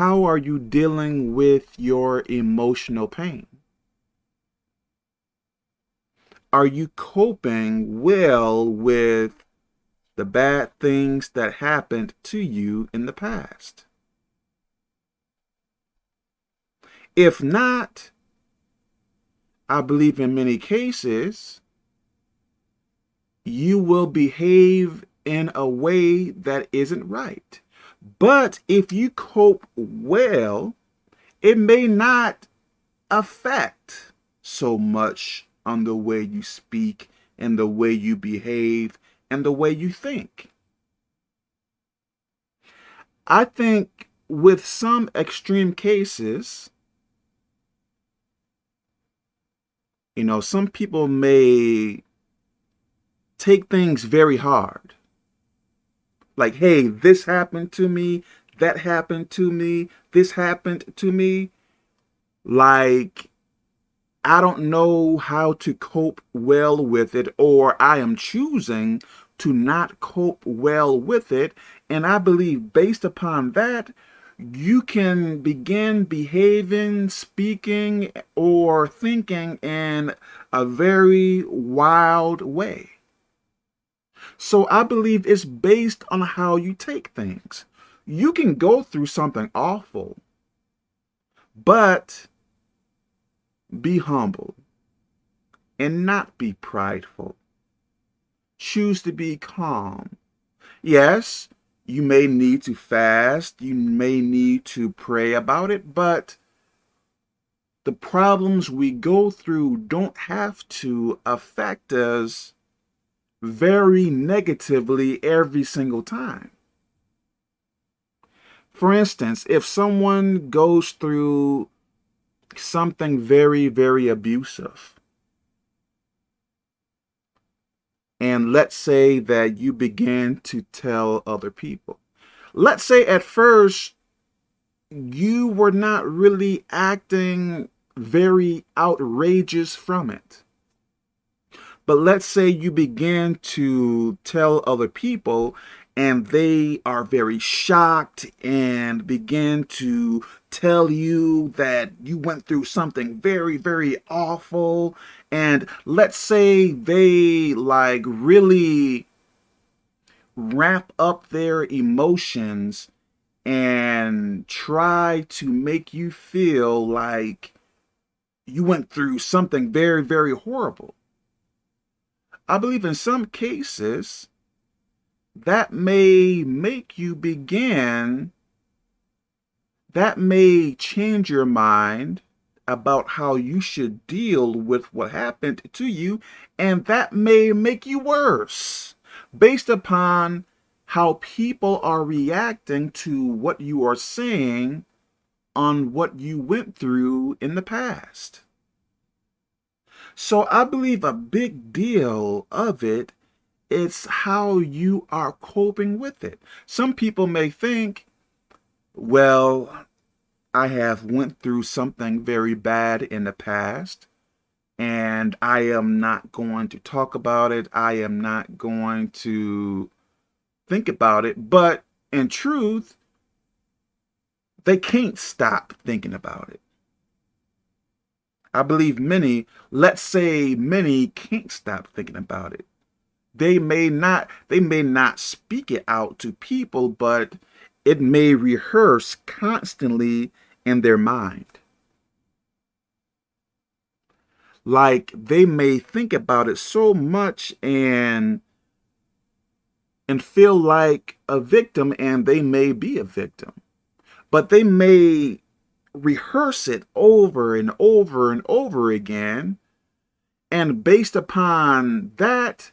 how are you dealing with your emotional pain? Are you coping well with the bad things that happened to you in the past? If not, I believe in many cases, you will behave in a way that isn't right. But if you cope well, it may not affect so much on the way you speak and the way you behave and the way you think. I think with some extreme cases, you know, some people may take things very hard. Like, hey, this happened to me, that happened to me, this happened to me. Like, I don't know how to cope well with it, or I am choosing to not cope well with it. And I believe based upon that, you can begin behaving, speaking, or thinking in a very wild way. So I believe it's based on how you take things. You can go through something awful, but be humble and not be prideful. Choose to be calm. Yes, you may need to fast, you may need to pray about it, but the problems we go through don't have to affect us very negatively every single time. For instance, if someone goes through something very, very abusive. And let's say that you begin to tell other people. Let's say at first you were not really acting very outrageous from it. But let's say you begin to tell other people and they are very shocked and begin to tell you that you went through something very, very awful. And let's say they like really wrap up their emotions and try to make you feel like you went through something very, very horrible. I believe in some cases, that may make you begin, that may change your mind about how you should deal with what happened to you, and that may make you worse based upon how people are reacting to what you are saying on what you went through in the past. So I believe a big deal of it it's how you are coping with it. Some people may think, well, I have went through something very bad in the past and I am not going to talk about it. I am not going to think about it. But in truth, they can't stop thinking about it. I believe many, let's say many can't stop thinking about it. They may not they may not speak it out to people but it may rehearse constantly in their mind. Like they may think about it so much and and feel like a victim and they may be a victim. But they may rehearse it over and over and over again and based upon that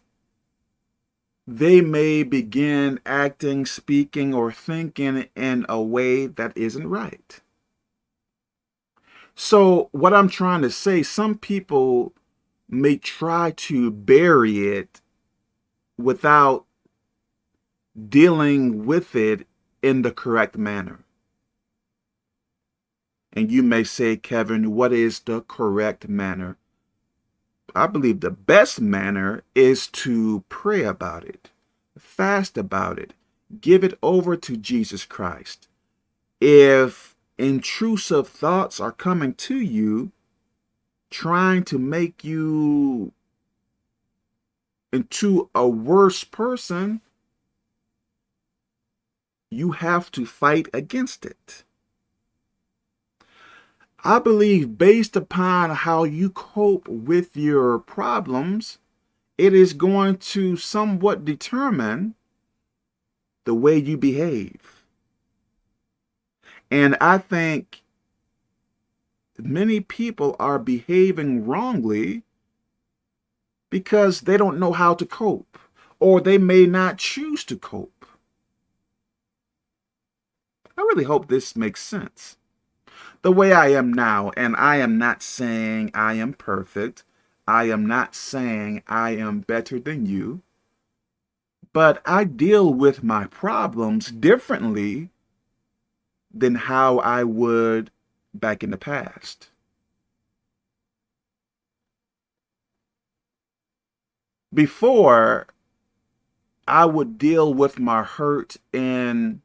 they may begin acting, speaking, or thinking in a way that isn't right. So what I'm trying to say, some people may try to bury it without dealing with it in the correct manner. And you may say, Kevin, what is the correct manner? I believe the best manner is to pray about it, fast about it, give it over to Jesus Christ. If intrusive thoughts are coming to you, trying to make you into a worse person, you have to fight against it. I believe based upon how you cope with your problems, it is going to somewhat determine the way you behave. And I think many people are behaving wrongly because they don't know how to cope or they may not choose to cope. I really hope this makes sense. The way I am now, and I am not saying I am perfect, I am not saying I am better than you, but I deal with my problems differently than how I would back in the past. Before, I would deal with my hurt in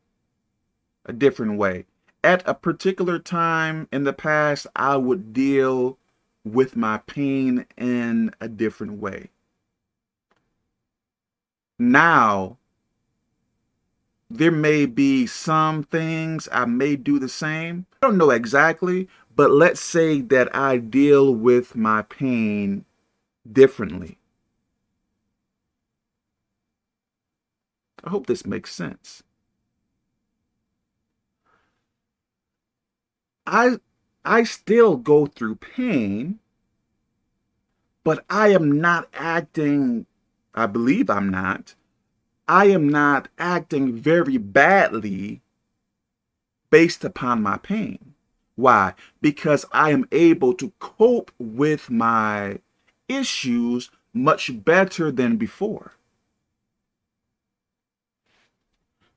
a different way. At a particular time in the past, I would deal with my pain in a different way. Now, there may be some things I may do the same. I don't know exactly, but let's say that I deal with my pain differently. I hope this makes sense. I I still go through pain, but I am not acting, I believe I'm not, I am not acting very badly based upon my pain. Why? Because I am able to cope with my issues much better than before.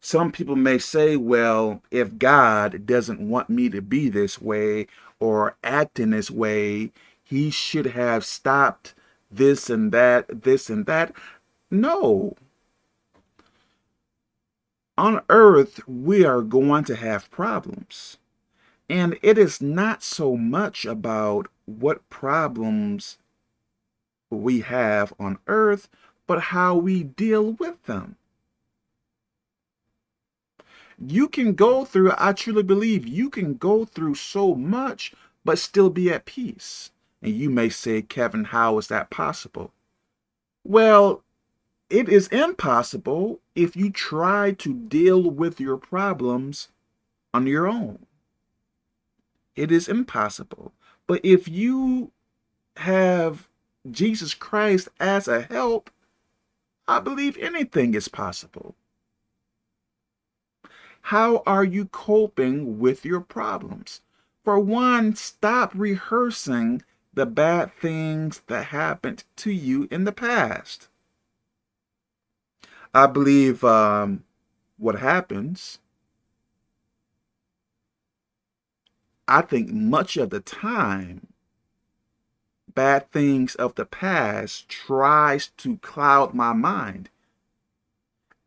Some people may say, well, if God doesn't want me to be this way or act in this way, he should have stopped this and that, this and that. No. On earth, we are going to have problems. And it is not so much about what problems we have on earth, but how we deal with them you can go through, I truly believe you can go through so much, but still be at peace. And you may say, Kevin, how is that possible? Well, it is impossible if you try to deal with your problems on your own. It is impossible. But if you have Jesus Christ as a help, I believe anything is possible. How are you coping with your problems? For one, stop rehearsing the bad things that happened to you in the past. I believe um, what happens, I think much of the time, bad things of the past tries to cloud my mind.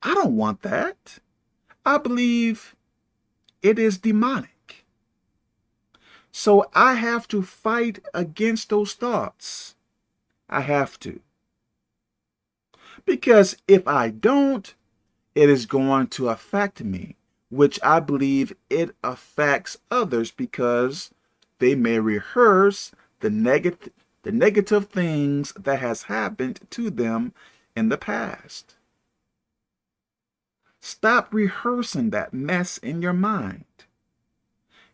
I don't want that. I believe it is demonic. So I have to fight against those thoughts. I have to. Because if I don't, it is going to affect me, which I believe it affects others because they may rehearse the negative the negative things that has happened to them in the past. Stop rehearsing that mess in your mind.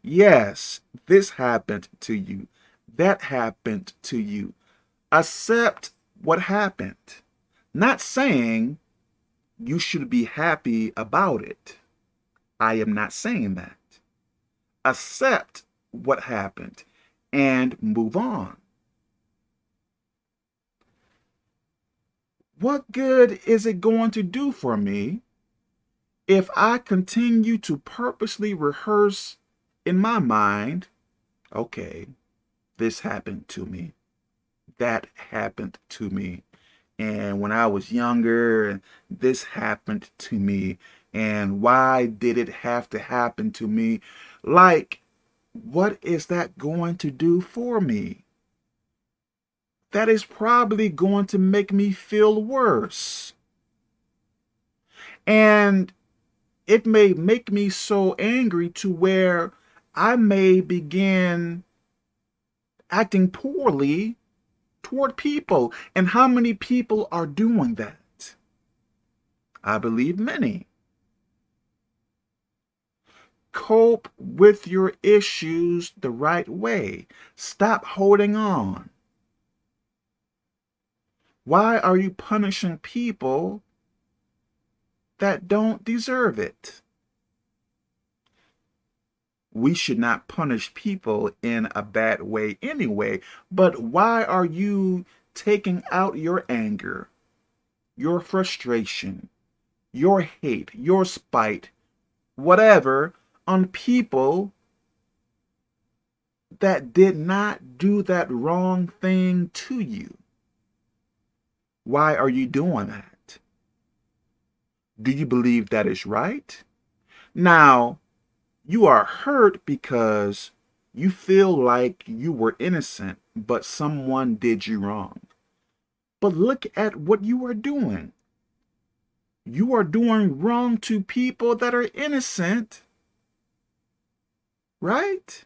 Yes, this happened to you. That happened to you. Accept what happened. Not saying you should be happy about it. I am not saying that. Accept what happened and move on. What good is it going to do for me if I continue to purposely rehearse in my mind, okay, this happened to me, that happened to me, and when I was younger, and this happened to me, and why did it have to happen to me? Like what is that going to do for me? That is probably going to make me feel worse. And it may make me so angry to where I may begin acting poorly toward people. And how many people are doing that? I believe many. Cope with your issues the right way. Stop holding on. Why are you punishing people that don't deserve it? we should not punish people in a bad way anyway. But why are you taking out your anger, your frustration, your hate, your spite, whatever, on people that did not do that wrong thing to you? Why are you doing that? Do you believe that is right? Now, you are hurt because you feel like you were innocent, but someone did you wrong. But look at what you are doing. You are doing wrong to people that are innocent, right?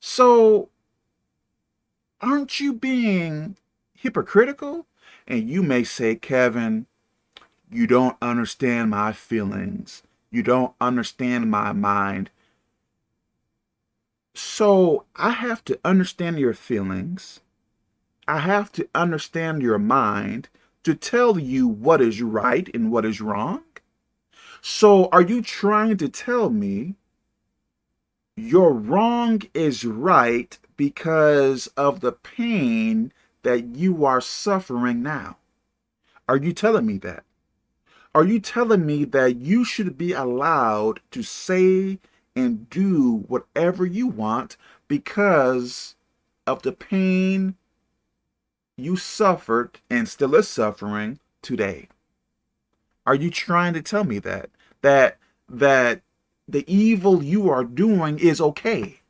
So, aren't you being hypocritical? And you may say, Kevin, you don't understand my feelings. You don't understand my mind. So I have to understand your feelings. I have to understand your mind to tell you what is right and what is wrong. So are you trying to tell me your wrong is right because of the pain that you are suffering now? Are you telling me that? Are you telling me that you should be allowed to say and do whatever you want because of the pain you suffered and still is suffering today? Are you trying to tell me that? That that the evil you are doing is okay?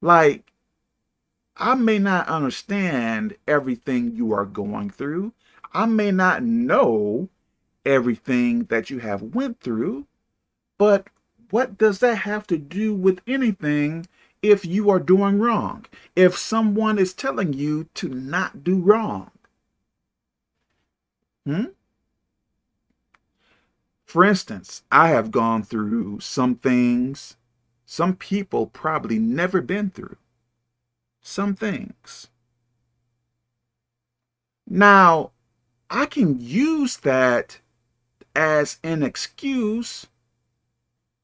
Like, I may not understand everything you are going through. I may not know everything that you have went through, but what does that have to do with anything if you are doing wrong? If someone is telling you to not do wrong? Hmm? For instance, I have gone through some things some people probably never been through. Some things. Now, I can use that as an excuse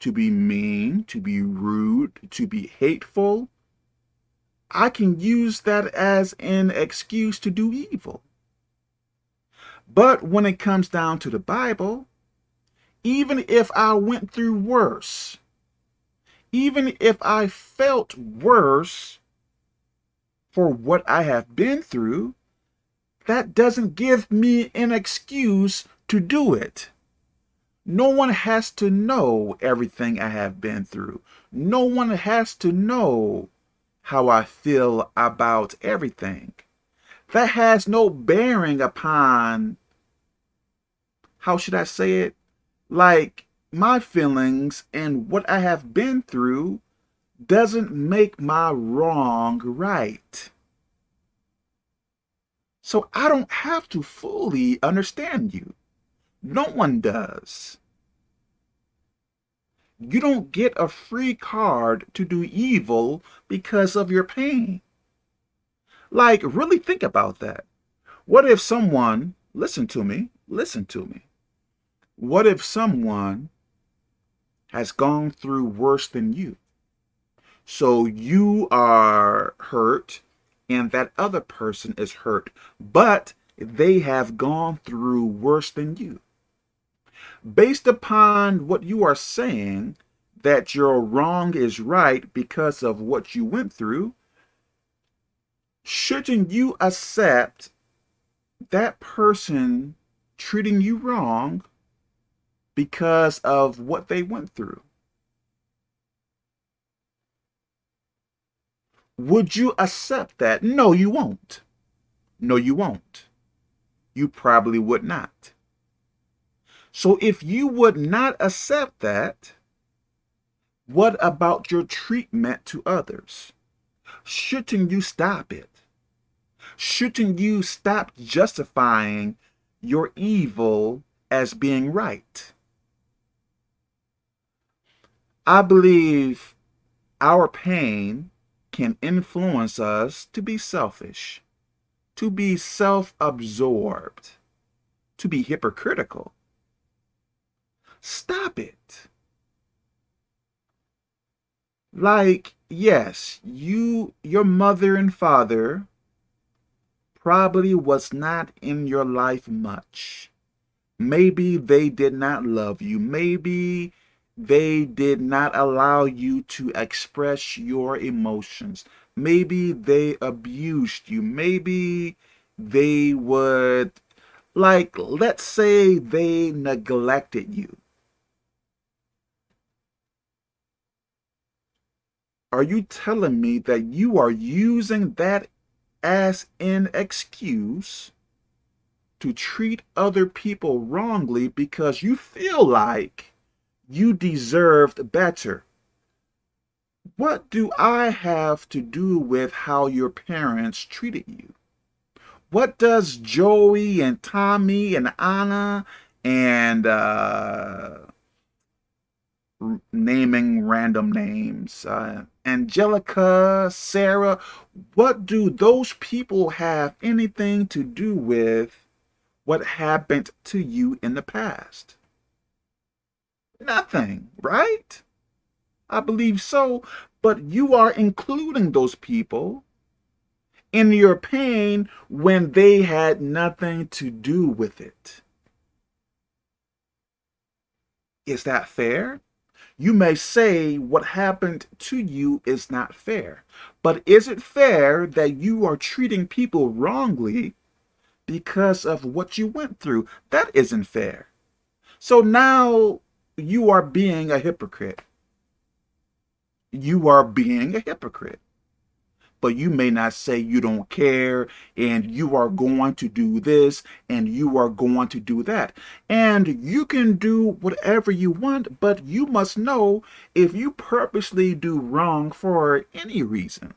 to be mean, to be rude, to be hateful. I can use that as an excuse to do evil. But when it comes down to the Bible, even if I went through worse, even if I felt worse for what I have been through, that doesn't give me an excuse to do it. No one has to know everything I have been through. No one has to know how I feel about everything. That has no bearing upon, how should I say it? Like, my feelings and what I have been through doesn't make my wrong right. So I don't have to fully understand you. No one does. You don't get a free card to do evil because of your pain. Like, really think about that. What if someone, listen to me, listen to me. What if someone has gone through worse than you? So you are hurt and that other person is hurt, but they have gone through worse than you. Based upon what you are saying, that your wrong is right because of what you went through, shouldn't you accept that person treating you wrong because of what they went through? Would you accept that? No, you won't. No, you won't. You probably would not. So if you would not accept that, what about your treatment to others? Shouldn't you stop it? Shouldn't you stop justifying your evil as being right? I believe our pain can influence us to be selfish, to be self-absorbed, to be hypocritical. Stop it. Like, yes, you, your mother and father probably was not in your life much. Maybe they did not love you. Maybe they did not allow you to express your emotions. Maybe they abused you. Maybe they would, like, let's say they neglected you. Are you telling me that you are using that as an excuse to treat other people wrongly because you feel like you deserved better? What do I have to do with how your parents treated you? What does Joey and Tommy and Anna and uh, naming random names. Uh, Angelica, Sarah, what do those people have anything to do with what happened to you in the past? Nothing, right? I believe so, but you are including those people in your pain when they had nothing to do with it. Is that fair? You may say what happened to you is not fair, but is it fair that you are treating people wrongly because of what you went through? That isn't fair. So now you are being a hypocrite. You are being a hypocrite but you may not say you don't care and you are going to do this and you are going to do that. And you can do whatever you want, but you must know if you purposely do wrong for any reason.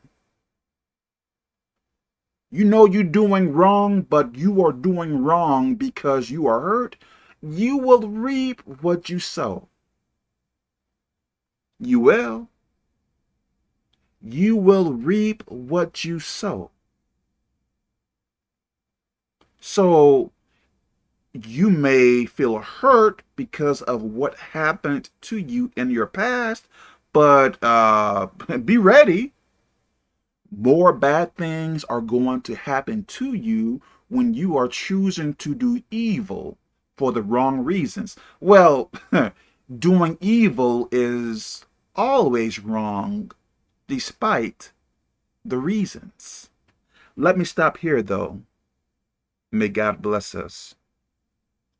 You know you're doing wrong, but you are doing wrong because you are hurt. You will reap what you sow. You will you will reap what you sow. So you may feel hurt because of what happened to you in your past, but uh, be ready. More bad things are going to happen to you when you are choosing to do evil for the wrong reasons. Well, doing evil is always wrong despite the reasons. Let me stop here, though. May God bless us.